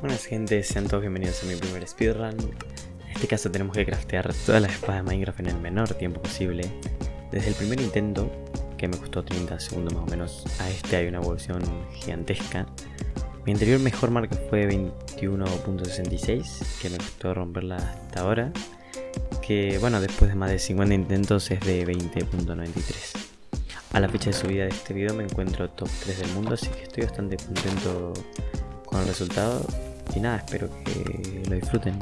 Buenas gente, sean todos bienvenidos a mi primer speedrun. En este caso tenemos que craftear todas las espadas de Minecraft en el menor tiempo posible. Desde el primer intento, que me costó 30 segundos más o menos, a este hay una evolución gigantesca. Mi anterior mejor marca fue 21.66, que me costó romperla hasta ahora. Que bueno, después de más de 50 intentos es de 20.93. A la fecha de subida de este video me encuentro top 3 del mundo, así que estoy bastante contento con el resultado y nada, espero que lo disfruten.